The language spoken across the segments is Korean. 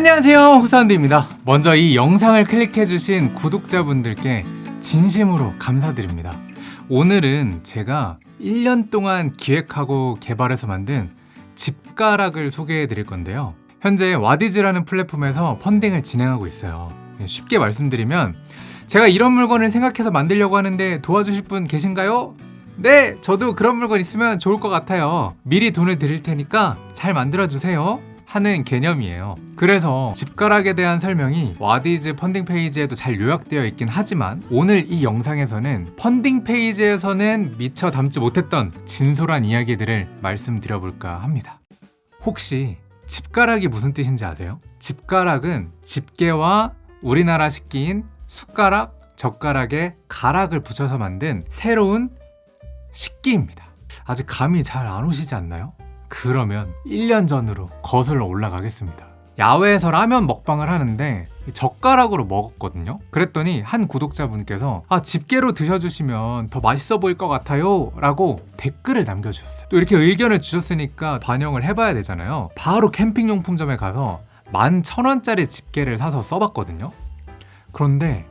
안녕하세요 홍사운드입니다. 먼저 이 영상을 클릭해주신 구독자분들께 진심으로 감사드립니다. 오늘은 제가 1년 동안 기획하고 개발해서 만든 집가락을 소개해 드릴 건데요. 현재 와디즈라는 플랫폼에서 펀딩을 진행하고 있어요. 쉽게 말씀드리면 제가 이런 물건을 생각해서 만들려고 하는데 도와주실 분 계신가요? 네! 저도 그런 물건 있으면 좋을 것 같아요. 미리 돈을 드릴 테니까 잘 만들어주세요 하는 개념이에요 그래서 집가락에 대한 설명이 와디즈 펀딩 페이지에도 잘 요약되어 있긴 하지만 오늘 이 영상에서는 펀딩 페이지에서는 미처 담지 못했던 진솔한 이야기들을 말씀드려볼까 합니다 혹시 집가락이 무슨 뜻인지 아세요? 집가락은 집게와 우리나라 식기인 숟가락, 젓가락에 가락을 붙여서 만든 새로운 식기입니다 아직 감이 잘 안 오시지 않나요? 그러면 1년 전으로 거슬러 올라가겠습니다. 야외에서 라면 먹방을 하는데 젓가락으로 먹었거든요. 그랬더니 한 구독자분께서 아 집게로 드셔주시면 더 맛있어 보일 것 같아요. 라고 댓글을 남겨주셨어요. 또 이렇게 의견을 주셨으니까 반영을 해봐야 되잖아요. 바로 캠핑용품점에 가서 11,000원짜리 집게를 사서 써봤거든요. 그런데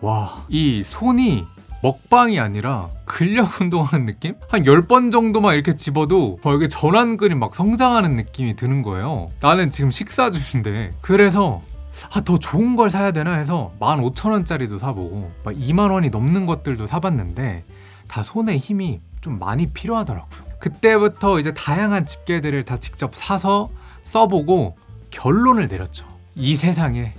와 이 손이 먹방이 아니라 근력 운동하는 느낌? 한 10번 정도만 이렇게 집어도 어, 이게 전완 근이 막 성장하는 느낌이 드는 거예요. 나는 지금 식사 중인데 그래서 아, 더 좋은 걸 사야 되나 해서 15,000원짜리도 사보고 막 2만원이 넘는 것들도 사봤는데 다 손에 힘이 좀 많이 필요하더라고요. 그때부터 이제 다양한 집게들을 다 직접 사서 써보고 결론을 내렸죠. 이 세상에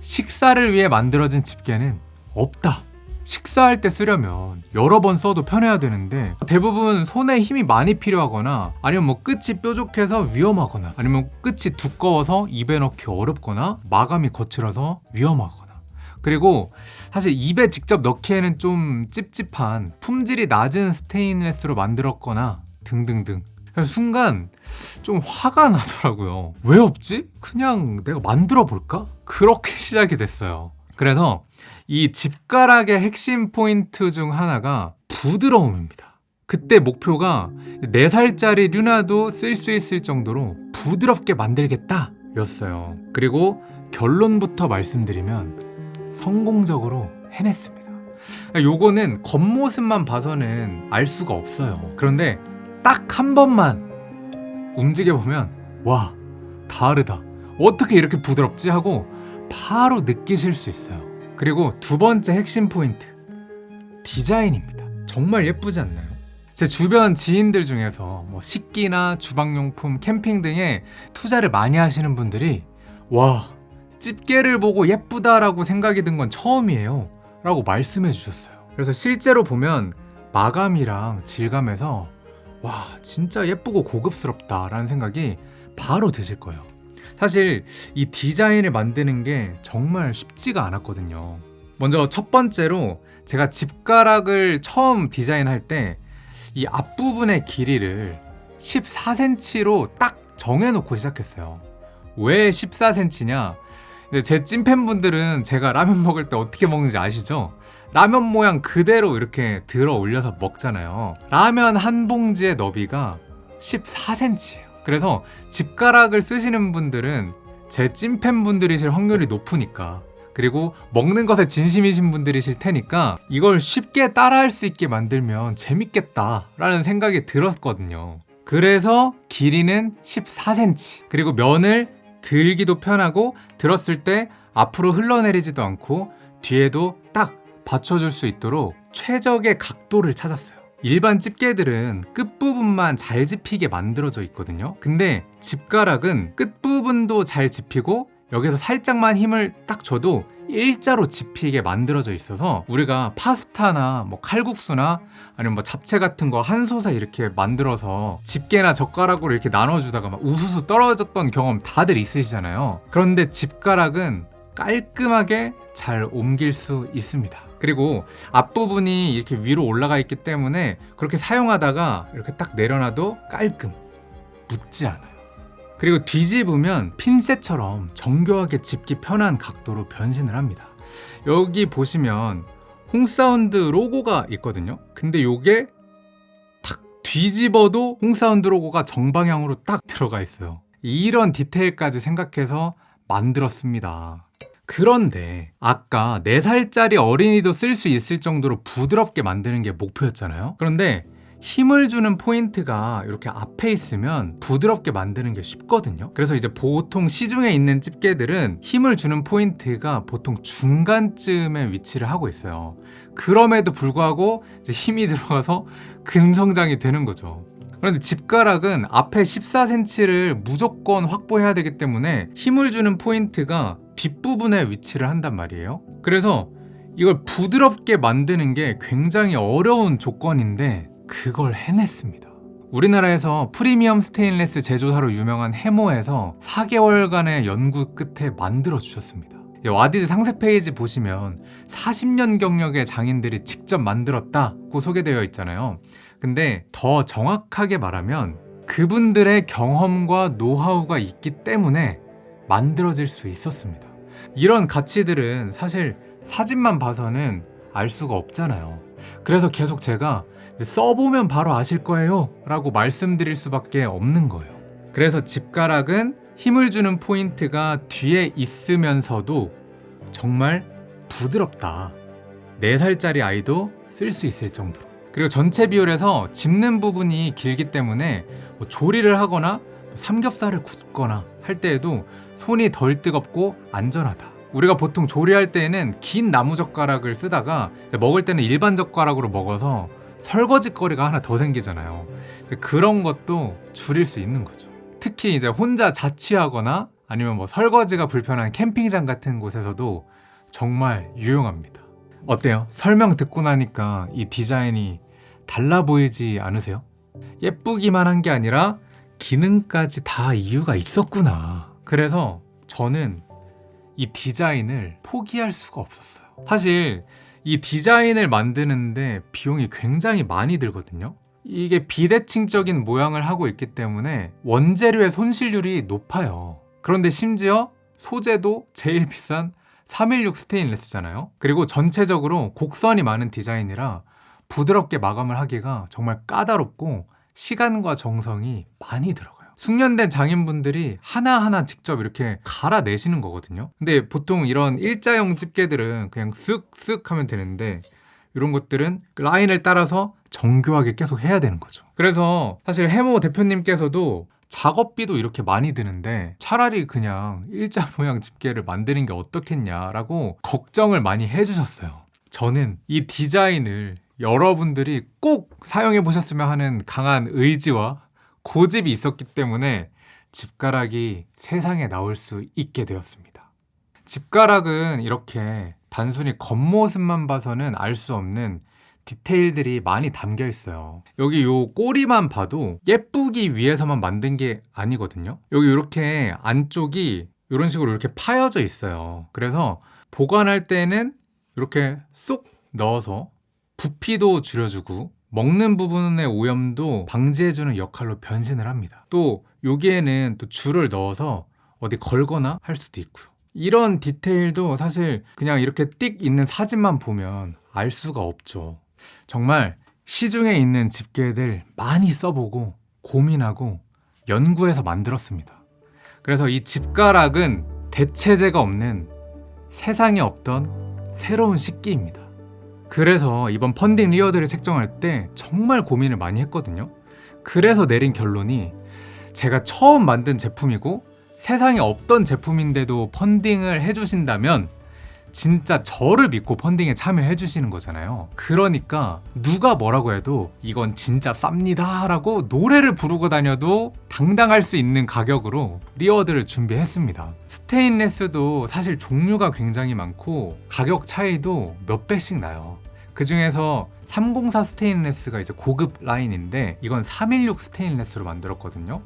식사를 위해 만들어진 집게는 없다 식사할 때 쓰려면 여러 번 써도 편해야 되는데 대부분 손에 힘이 많이 필요하거나 아니면 뭐 끝이 뾰족해서 위험하거나 아니면 끝이 두꺼워서 입에 넣기 어렵거나 마감이 거칠어서 위험하거나 그리고 사실 입에 직접 넣기에는 좀 찝찝한 품질이 낮은 스테인레스로 만들었거나 등등등 순간 좀 화가 나더라고요 왜 없지? 그냥 내가 만들어 볼까? 그렇게 시작이 됐어요 그래서 이 집가락의 핵심 포인트 중 하나가 부드러움입니다. 그때 목표가 4살짜리 류나도 쓸 수 있을 정도로 부드럽게 만들겠다 였어요. 그리고 결론부터 말씀드리면 성공적으로 해냈습니다. 요거는 겉모습만 봐서는 알 수가 없어요. 그런데 딱 한 번만 움직여보면 와 다르다. 어떻게 이렇게 부드럽지? 하고 바로 느끼실 수 있어요. 그리고 두 번째 핵심 포인트 디자인입니다. 정말 예쁘지 않나요? 제 주변 지인들 중에서 뭐 식기나 주방용품, 캠핑 등에 투자를 많이 하시는 분들이 와 집게를 보고 예쁘다라고 생각이 든 건 처음이에요 라고 말씀해 주셨어요. 그래서 실제로 보면 마감이랑 질감에서 와 진짜 예쁘고 고급스럽다 라는 생각이 바로 드실 거예요 사실 이 디자인을 만드는 게 정말 쉽지가 않았거든요. 먼저 첫 번째로 제가 집가락을 처음 디자인할 때 이 앞부분의 길이를 14cm로 딱 정해놓고 시작했어요. 왜 14cm냐? 제 찐팬분들은 제가 라면 먹을 때 어떻게 먹는지 아시죠? 라면 모양 그대로 이렇게 들어 올려서 먹잖아요. 라면 한 봉지의 너비가 14cm예요 그래서 집가락을 쓰시는 분들은 제 찐팬분들이실 확률이 높으니까 그리고 먹는 것에 진심이신 분들이실 테니까 이걸 쉽게 따라할 수 있게 만들면 재밌겠다 라는 생각이 들었거든요. 그래서 길이는 14cm 그리고 면을 들기도 편하고 들었을 때 앞으로 흘러내리지도 않고 뒤에도 딱 받쳐줄 수 있도록 최적의 각도를 찾았어요 일반 집게들은 끝부분만 잘 집히게 만들어져 있거든요. 근데 집가락은 끝부분도 잘 집히고 여기서 살짝만 힘을 딱 줘도 일자로 집히게 만들어져 있어서 우리가 파스타나 뭐 칼국수나 아니면 뭐 잡채 같은 거한 솥에 이렇게 만들어서 집게나 젓가락으로 이렇게 나눠주다가 막 우수수 떨어졌던 경험 다들 있으시잖아요. 그런데 집가락은 깔끔하게 잘 옮길 수 있습니다. 그리고 앞부분이 이렇게 위로 올라가 있기 때문에 그렇게 사용하다가 이렇게 딱 내려놔도 깔끔 묻지 않아요. 그리고 뒤집으면 핀셋처럼 정교하게 집기 편한 각도로 변신을 합니다. 여기 보시면 홍사운드 로고가 있거든요. 근데 요게 탁 뒤집어도 홍사운드 로고가 정방향으로 딱 들어가 있어요. 이런 디테일까지 생각해서 만들었습니다. 그런데 아까 4살짜리 어린이도 쓸 수 있을 정도로 부드럽게 만드는 게 목표였잖아요. 그런데 힘을 주는 포인트가 이렇게 앞에 있으면 부드럽게 만드는 게 쉽거든요. 그래서 이제 보통 시중에 있는 집게들은 힘을 주는 포인트가 보통 중간쯤에 위치를 하고 있어요. 그럼에도 불구하고 힘이 들어가서 근성장이 되는 거죠. 그런데 집가락은 앞에 14cm를 무조건 확보해야 되기 때문에 힘을 주는 포인트가 뒷부분에 위치를 한단 말이에요. 그래서 이걸 부드럽게 만드는 게 굉장히 어려운 조건인데 그걸 해냈습니다. 우리나라에서 프리미엄 스테인레스 제조사로 유명한 해모에서 4개월간의 연구 끝에 만들어 주셨습니다. 와디즈 상세 페이지 보시면 40년 경력의 장인들이 직접 만들었다고 소개되어 있잖아요. 근데 더 정확하게 말하면 그분들의 경험과 노하우가 있기 때문에 만들어질 수 있었습니다. 이런 가치들은 사실 사진만 봐서는 알 수가 없잖아요. 그래서 계속 제가 써보면 바로 아실 거예요 라고 말씀드릴 수밖에 없는 거예요. 그래서 집가락은 힘을 주는 포인트가 뒤에 있으면서도 정말 부드럽다. 4살짜리 아이도 쓸 수 있을 정도로. 그리고 전체 비율에서 짚는 부분이 길기 때문에 뭐 조리를 하거나 뭐 삼겹살을 굽거나 할 때에도 손이 덜 뜨겁고 안전하다. 우리가 보통 조리할 때에는 긴 나무 젓가락을 쓰다가 먹을 때는 일반 젓가락으로 먹어서 설거지 거리가 하나 더 생기잖아요. 그런 것도 줄일 수 있는 거죠. 특히 이제 혼자 자취하거나 아니면 뭐 설거지가 불편한 캠핑장 같은 곳에서도 정말 유용합니다. 어때요? 설명 듣고 나니까 이 디자인이 달라 보이지 않으세요? 예쁘기만 한 게 아니라 기능까지 다 이유가 있었구나. 그래서 저는 이 디자인을 포기할 수가 없었어요. 사실 이 디자인을 만드는데 비용이 굉장히 많이 들거든요. 이게 비대칭적인 모양을 하고 있기 때문에 원재료의 손실률이 높아요. 그런데 심지어 소재도 제일 비싼 316 스테인레스잖아요. 그리고 전체적으로 곡선이 많은 디자인이라 부드럽게 마감을 하기가 정말 까다롭고 시간과 정성이 많이 들어가요. 숙련된 장인분들이 하나하나 직접 이렇게 갈아내시는 거거든요. 근데 보통 이런 일자형 집게들은 그냥 쓱쓱 하면 되는데 이런 것들은 라인을 따라서 정교하게 계속 해야 되는 거죠. 그래서 사실 해모 대표님께서도 작업비도 이렇게 많이 드는데 차라리 그냥 일자 모양 집게를 만드는 게 어떻겠냐라고 걱정을 많이 해주셨어요. 저는 이 디자인을 여러분들이 꼭 사용해 보셨으면 하는 강한 의지와 고집이 있었기 때문에 집가락이 세상에 나올 수 있게 되었습니다. 집가락은 이렇게 단순히 겉모습만 봐서는 알 수 없는 디테일들이 많이 담겨 있어요. 여기 요 꼬리만 봐도 예쁘기 위해서만 만든 게 아니거든요. 여기 이렇게 안쪽이 이런 식으로 이렇게 파여져 있어요. 그래서 보관할 때는 이렇게 쏙 넣어서 부피도 줄여주고 먹는 부분의 오염도 방지해주는 역할로 변신을 합니다. 또 여기에는 또 줄을 넣어서 어디 걸거나 할 수도 있고요. 이런 디테일도 사실 그냥 이렇게 띡 있는 사진만 보면 알 수가 없죠. 정말 시중에 있는 집게들 많이 써보고 고민하고 연구해서 만들었습니다. 그래서 이 집가락은 대체재가 없는 세상에 없던 새로운 식기입니다. 그래서 이번 펀딩 리워드를 책정할 때 정말 고민을 많이 했거든요. 그래서 내린 결론이 제가 처음 만든 제품이고 세상에 없던 제품인데도 펀딩을 해주신다면 진짜 저를 믿고 펀딩에 참여해 주시는 거잖아요. 그러니까 누가 뭐라고 해도 이건 진짜 쌉니다 라고 노래를 부르고 다녀도 당당할 수 있는 가격으로 리워드를 준비했습니다. 스테인레스도 사실 종류가 굉장히 많고 가격 차이도 몇 배씩 나요. 그 중에서 304 스테인레스가 이제 고급 라인인데 이건 316 스테인레스로 만들었거든요.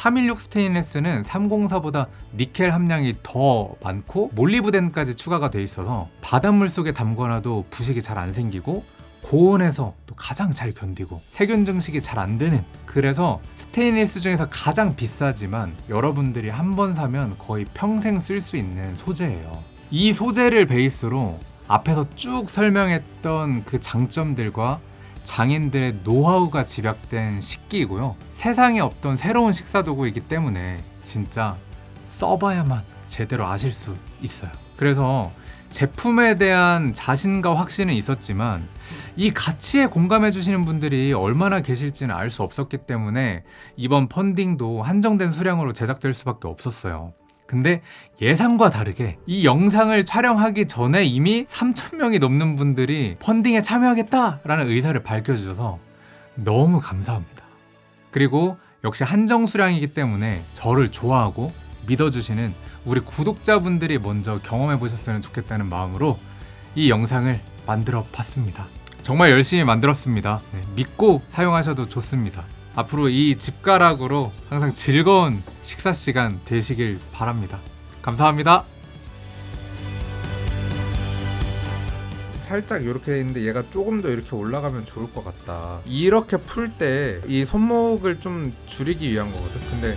316 스테인레스는 304보다 니켈 함량이 더 많고 몰리브덴까지 추가가 돼 있어서 바닷물 속에 담궈놔도 부식이 잘 안 생기고 고온에서 또 가장 잘 견디고 세균 증식이 잘 안 되는 그래서 스테인리스 중에서 가장 비싸지만 여러분들이 한 번 사면 거의 평생 쓸 수 있는 소재예요. 이 소재를 베이스로 앞에서 쭉 설명했던 그 장점들과 장인들의 노하우가 집약된 식기이고요. 세상에 없던 새로운 식사 도구이기 때문에 진짜 써봐야만 제대로 아실 수 있어요. 그래서 제품에 대한 자신과 확신은 있었지만 이 가치에 공감해 주시는 분들이 얼마나 계실지는 알 수 없었기 때문에 이번 펀딩도 한정된 수량으로 제작될 수밖에 없었어요. 근데 예상과 다르게 이 영상을 촬영하기 전에 이미 3,000명이 넘는 분들이 펀딩에 참여하겠다라는 의사를 밝혀주셔서 너무 감사합니다. 그리고 역시 한정 수량이기 때문에 저를 좋아하고 믿어주시는 우리 구독자분들이 먼저 경험해 보셨으면 좋겠다는 마음으로 이 영상을 만들어 봤습니다. 정말 열심히 만들었습니다. 네, 믿고 사용하셔도 좋습니다. 앞으로 이 집가락으로 항상 즐거운 식사 시간 되시길 바랍니다. 감사합니다. 살짝 이렇게 돼 있는데 얘가 조금 더 이렇게 올라가면 좋을 것 같다. 이렇게 풀 때 이 손목을 좀 줄이기 위한 거거든. 근데